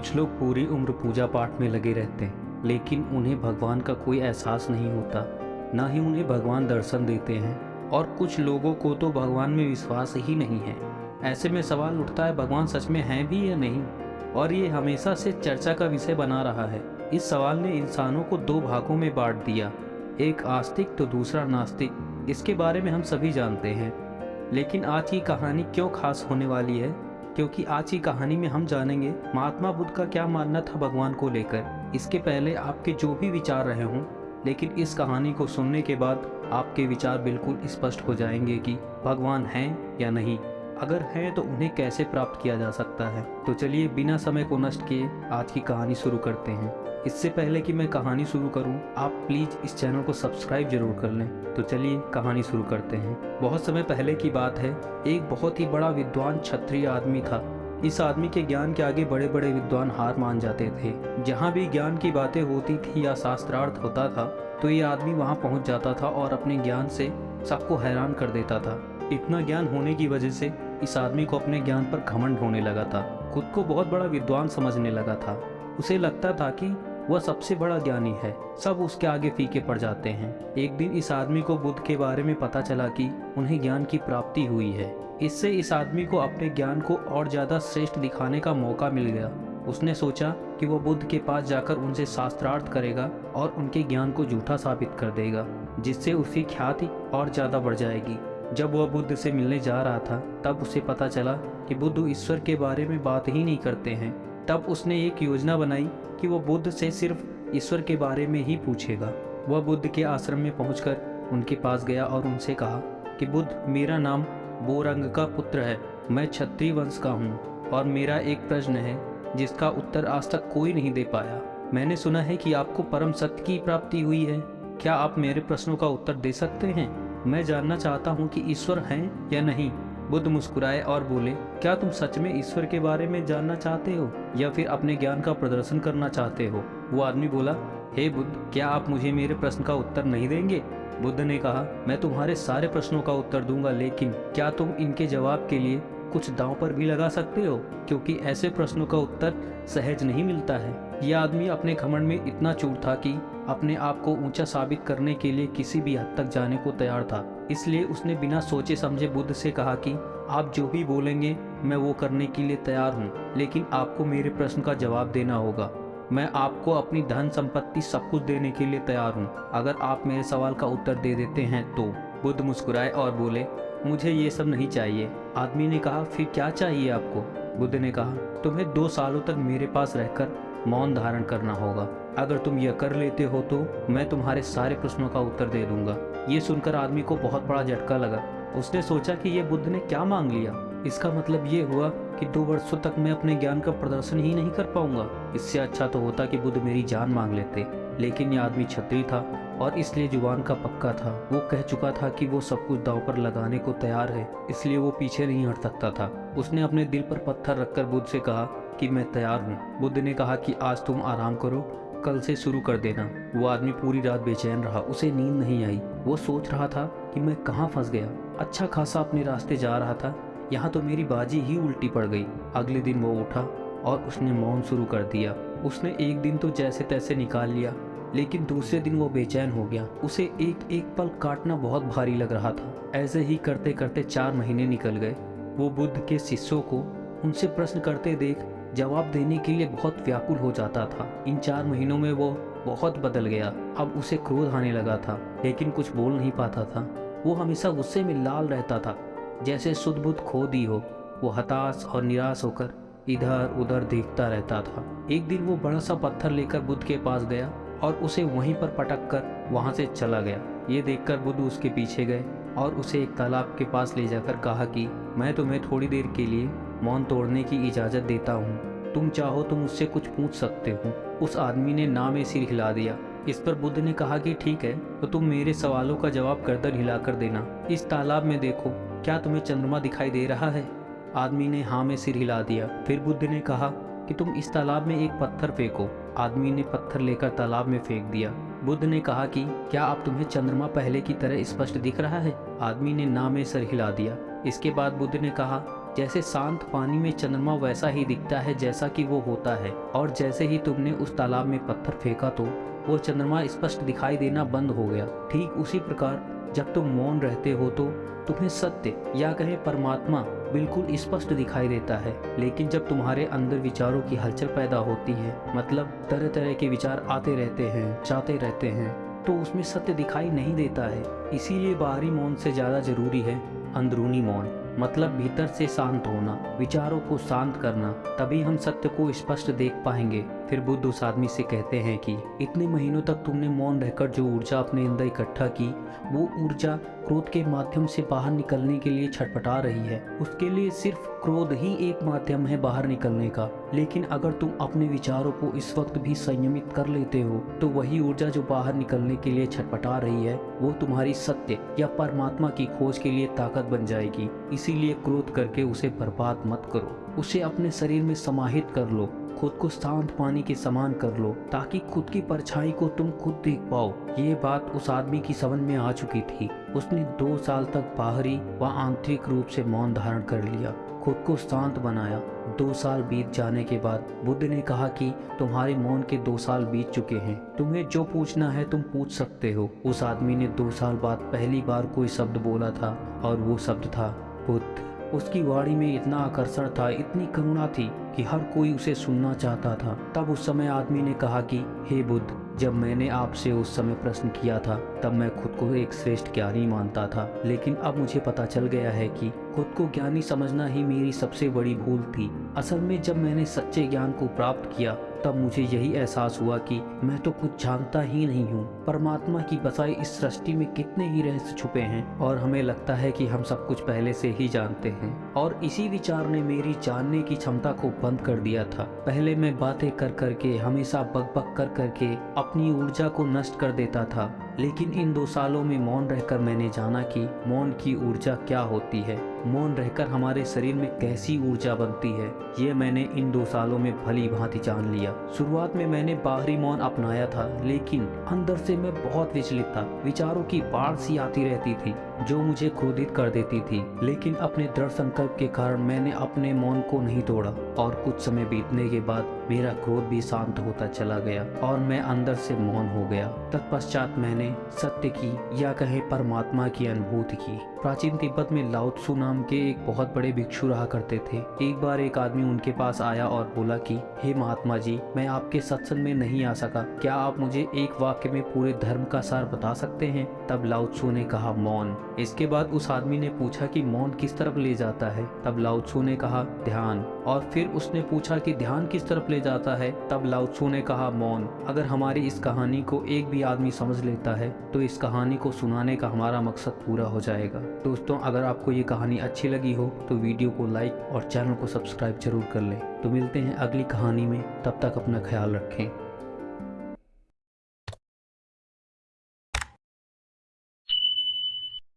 कुछ लोग पूरी उम्र पूजा पाठ में लगे रहते हैं, लेकिन उन्हें भगवान का कोई एहसास नहीं होता, ना ही उन्हें भगवान दर्शन देते हैं। और कुछ लोगों को तो भगवान में विश्वास ही नहीं है। ऐसे में सवाल उठता है, भगवान सच में हैं भी या नहीं? और ये हमेशा से चर्चा का विषय बना रहा है। इस सवाल ने इंसानों को दो भागों में बांट दिया। एक आस्तिक तो दूसरा नास्तिक। इसके बारे में हम सभी जानते हैं। लेकिन आज की कहानी क्यों खास होने वाली है? क्योंकि आज की कहानी में हम जानेंगे महात्मा बुद्ध का क्या मानना था भगवान को लेकर। इसके पहले आपके जो भी विचार रहे हों, लेकिन इस कहानी को सुनने के बाद आपके विचार बिल्कुल स्पष्ट हो जाएँगे कि भगवान हैं या नहीं। अगर हैं तो उन्हें कैसे प्राप्त किया जा सकता है? तो चलिए बिना समय को नष्ट किए आज की कहानी शुरू करते हैं। इससे पहले कि मैं कहानी शुरू करूँ, आप प्लीज़ इस चैनल को सब्सक्राइब ज़रूर कर लें। तो चलिए कहानी शुरू करते हैं। बहुत समय पहले की बात है एक बहुत ही बड़ा विद्वान क्षत्रिय आदमी था। इस आदमी के ज्ञान के आगे बड़े बड़े विद्वान हार मान जाते थे। जहाँ भी ज्ञान की बातें होती थी या शास्त्रार्थ होता था तो ये आदमी वहाँ पहुँच जाता था और अपने ज्ञान से सबको हैरान कर देता था। इतना ज्ञान होने की वजह से इस आदमी को अपने ज्ञान पर घमंड होने लगा था। खुद को बहुत बड़ा विद्वान समझने लगा था। उसे लगता था कि वह सबसे बड़ा ज्ञानी है। सब उसके आगे फीके पड़ जाते हैं। एक दिन इस आदमी को बुद्ध के बारे में पता चला कि उन्हें ज्ञान की प्राप्ति हुई है। इससे इस आदमी को अपने ज्ञान को और ज़्यादा श्रेष्ठ दिखाने का मौका मिल गया। उसने सोचा कि वो बुद्ध के पास जाकर उनसे शास्त्रार्थ करेगा और उनके ज्ञान को झूठा साबित कर देगा, जिससे उसकी ख्याति और ज़्यादा बढ़ जाएगी। जब वह बुद्ध से मिलने जा रहा था, तब उसे पता चला कि बुद्ध ईश्वर के बारे में बात ही नहीं करते हैं। तब उसने एक योजना बनाई कि वो बुद्ध से सिर्फ़ ईश्वर के बारे में ही पूछेगा। वह बुद्ध के आश्रम में पहुंचकर उनके पास गया और उनसे कहा कि, बुद्ध, मेरा नाम बोरंग का पुत्र है। मैं क्षत्रिय वंश का हूँ और मेरा एक प्रश्न है, जिसका उत्तर आज तक कोई नहीं दे पाया। मैंने सुना है कि आपको परम सत्य की प्राप्ति हुई है। क्या आप मेरे प्रश्नों का उत्तर दे सकते हैं? मैं जानना चाहता हूँ कि ईश्वर हैं या नहीं। बुद्ध मुस्कुराए और बोले, क्या तुम सच में ईश्वर के बारे में जानना चाहते हो या फिर अपने ज्ञान का प्रदर्शन करना चाहते हो? वो आदमी बोला, हे hey बुद्ध, क्या आप मुझे मेरे प्रश्न का उत्तर नहीं देंगे? बुद्ध ने कहा, मैं तुम्हारे सारे प्रश्नों का उत्तर दूँगा, लेकिन क्या तुम इनके जवाब के लिए कुछ दांव पर भी लगा सकते हो, क्योंकि ऐसे प्रश्नों का उत्तर सहज नहीं मिलता है। यह आदमी अपने घमंड में इतना चूर था कि अपने आप को ऊँचा साबित करने के लिए किसी भी हद तक जाने को तैयार था। इसलिए उसने बिना सोचे समझे बुद्ध से कहा कि, आप जो भी बोलेंगे, मैं वो करने के लिए तैयार हूँ, लेकिन आपको मेरे प्रश्न का जवाब देना होगा। मैं आपको अपनी धन संपत्ति सब कुछ देने के लिए तैयार हूँ। अगर आप मेरे सवाल का उत्तर दे देते हैं तो। बुद्ध मुस्कुराए और बोले, मुझे ये सब नहीं चाहिए। आदमी ने कहा, फिर क्या चाहिए आपको? बुद्ध ने कहा, तुम्हें दो सालों तक मेरे पास रहकर मौन धारण करना होगा। अगर तुम यह कर लेते हो तो मैं तुम्हारे सारे प्रश्नों का उत्तर दे दूँगा। ये सुनकर आदमी को बहुत बड़ा झटका लगा। उसने सोचा कि ये बुद्ध ने क्या मांग लिया? इसका मतलब ये हुआ कि दो वर्षों तक मैं अपने ज्ञान का प्रदर्शन ही नहीं कर पाऊँगा। इससे अच्छा तो होता कि बुद्ध मेरी जान मांग लेते। लेकिन यह आदमी छत्री था और इसलिए ज़ुबान का पक्का था। वो कह चुका था कि वो सब कुछ दाव पर लगाने को तैयार है, इसलिए वो पीछे नहीं हट सकता था। उसने अपने दिल पर पत्थर रखकर बुद्ध से कहा कि मैं तैयार हूँ। बुद्ध ने कहा कि आज तुम आराम करो, कल से शुरू कर देना। वो आदमी पूरी रात बेचैन रहा, उसे नींद नहीं आई। वो सोच रहा था कि मैं कहाँ फंस गया। अच्छा खासा अपने रास्ते जा रहा था यहाँ तो मेरी बाजी ही उल्टी पड़ गई। अगले दिन वो उठा और उसने मौन शुरू कर दिया। उसने एक दिन तो जैसे तैसे निकाल लिया, लेकिन दूसरे दिन वो बेचैन हो गया। उसे एक एक पल काटना बहुत भारी लग रहा था। ऐसे ही करते करते चार महीने निकल गए। वो बुद्ध के शिष्यों को उनसे प्रश्न करते देख जवाब देने के लिए बहुत व्याकुल हो जाता था। इन चार महीनों में वो बहुत बदल गया। अब उसे क्रोध आने लगा था, लेकिन कुछ बोल नहीं पाता था। वो हमेशा गुस्से में लाल रहता था। जैसे शुद्ध बुद्ध खो दी हो, वो हताश और निराश होकर इधर उधर देखता रहता था। एक दिन वो बड़ा सा पत्थर लेकर बुद्ध के पास गया और उसे वहीं पर पटक कर वहाँ से चला गया। ये देखकर बुद्ध उसके पीछे गए और उसे एक तालाब के पास ले जाकर कहा कि, मैं तुम्हें थोड़ी देर के लिए मौन तोड़ने की इजाज़त देता हूँ। तुम चाहो तो मुझसे कुछ पूछ सकते हो। उस आदमी ने ना में सिर हिला दिया। इस पर बुद्ध ने कहा कि ठीक है तो तुम मेरे सवालों का जवाब गर्दन हिलाकर देना। इस तालाब में देखो, क्या तुम्हें चंद्रमा दिखाई दे रहा है? आदमी ने हाँ में सिर हिला दिया। फिर बुद्ध ने कहा कि तुम इस तालाब में एक पत्थर फेंको। आदमी ने पत्थर लेकर तालाब में फेंक दिया। बुद्ध ने कहा कि, क्या आप तुम्हें चंद्रमा पहले की तरह स्पष्ट दिख रहा है? आदमी ने ना में सर हिला दिया। इसके बाद बुद्ध ने कहा, जैसे शांत पानी में चंद्रमा वैसा ही दिखता है जैसा कि वो होता है, और जैसे ही तुमने उस तालाब में पत्थर फेंका तो वो चंद्रमा स्पष्ट दिखाई देना बंद हो गया। ठीक उसी प्रकार, जब तुम मौन रहते हो तो तुम्हें सत्य या कहें परमात्मा बिल्कुल स्पष्ट दिखाई देता है। लेकिन जब तुम्हारे अंदर विचारों की हलचल पैदा होती है मतलब तरह तरह के विचार आते रहते हैं, जाते रहते हैं तो उसमें सत्य दिखाई नहीं देता है। इसीलिए बाहरी मौन से ज़्यादा ज़रूरी है अंदरूनी मौन। मतलब भीतर से शांत होना, विचारों को शांत करना, तभी हम सत्य को स्पष्ट देख पाएँगे। फिर बुद्ध उस आदमी से कहते हैं कि, इतने महीनों तक तुमने मौन रहकर जो ऊर्जा अपने अंदर इकट्ठा की, वो ऊर्जा क्रोध के माध्यम से बाहर निकलने के लिए छटपटा रही है। उसके लिए सिर्फ़ क्रोध ही एक माध्यम है बाहर निकलने का। लेकिन अगर तुम अपने विचारों को इस वक्त भी संयमित कर लेते हो तो वही ऊर्जा जो बाहर निकलने के लिए छटपटा रही है, वो तुम्हारी सत्य या परमात्मा की खोज के लिए ताकत बन जाएगी। इसीलिए क्रोध करके उसे बर्बाद मत करो। उसे अपने शरीर में समाहित कर लो। खुद को शांत पानी के समान कर लो, ताकि खुद की परछाई को तुम खुद देख पाओ। ये बात उस आदमी की समझ में आ चुकी थी। उसने दो साल तक बाहरी व आंतरिक रूप से मौन धारण कर लिया, खुद को शांत बनाया। दो साल बीत जाने के बाद बुद्ध ने कहा कि तुम्हारे मौन के दो साल बीत चुके हैं। तुम्हें जो पूछना है तुम पूछ सकते हो। उस आदमी ने दो साल बाद पहली बार कोई शब्द बोला था और वो शब्द था बुद्ध उसकी वाणी में इतना आकर्षण था, इतनी करुणा थी कि हर कोई उसे सुनना चाहता था। तब उस समय आदमी ने कहा कि, हे बुद्ध, जब मैंने आपसे उस समय प्रश्न किया था, तब मैं खुद को एक श्रेष्ठ ज्ञानी मानता था। लेकिन अब मुझे पता चल गया है कि खुद को ज्ञानी समझना ही मेरी सबसे बड़ी भूल थी। असल में जब मैंने सच्चे ज्ञान को प्राप्त किया तब मुझे यही एहसास हुआ कि मैं तो कुछ जानता ही नहीं हूँ। परमात्मा की बसाई इस सृष्टि में कितने ही रहस्य छुपे हैं और हमें लगता है कि हम सब कुछ पहले से ही जानते हैं। और इसी विचार ने मेरी जानने की क्षमता को बंद कर दिया था। पहले मैं बातें कर करके, हमेशा बक बक कर करके अपनी ऊर्जा को नष्ट कर देता था। लेकिन इन दो सालों में मौन रहकर मैंने जाना कि मौन की ऊर्जा क्या होती है। मौन रहकर हमारे शरीर में कैसी ऊर्जा बनती है, ये मैंने इन दो सालों में भली भांति जान लिया। शुरुआत में मैंने बाहरी मौन अपनाया था, लेकिन अंदर से मैं बहुत विचलित था। विचारों की बाढ़ सी आती रहती थी, जो मुझे क्रोधित कर देती थी। लेकिन अपने दृढ़ संकल्प के कारण मैंने अपने मौन को नहीं तोड़ा, और कुछ समय बीतने के बाद मेरा क्रोध भी शांत होता चला गया और मैं अंदर से मौन हो गया। तत्पश्चात मैंने सत्य की या कहे परमात्मा की अनुभूति की। प्राचीन तिब्बत में लाउत्सु नाम के एक बहुत बड़े भिक्षु रहा करते थे। एक बार एक आदमी उनके पास आया और बोला कि, हे महात्मा जी, मैं आपके सत्संग में नहीं आ सका। क्या आप मुझे एक वाक्य में पूरे धर्म का सार बता सकते हैं? तब लाउत्सु ने कहा, मौन। इसके बाद उस आदमी ने पूछा कि, मौन किस तरफ़ ले जाता है? तब लाउत्सु ने कहा, ध्यान। और फिर उसने पूछा कि, ध्यान किस तरफ़ ले जाता है, तब लाउत्सू ने कहा, मौन, अगर हमारी इस कहानी को एक भी आदमी समझ लेता है तो इस कहानी को सुनाने का हमारा मकसद पूरा हो जाएगा। दोस्तों, अगर आपको ये कहानी अच्छी लगी हो तो वीडियो को लाइक और चैनल को सब्सक्राइब ज़रूर कर लें। तो मिलते हैं अगली कहानी में, तब तक अपना ख्याल रखें।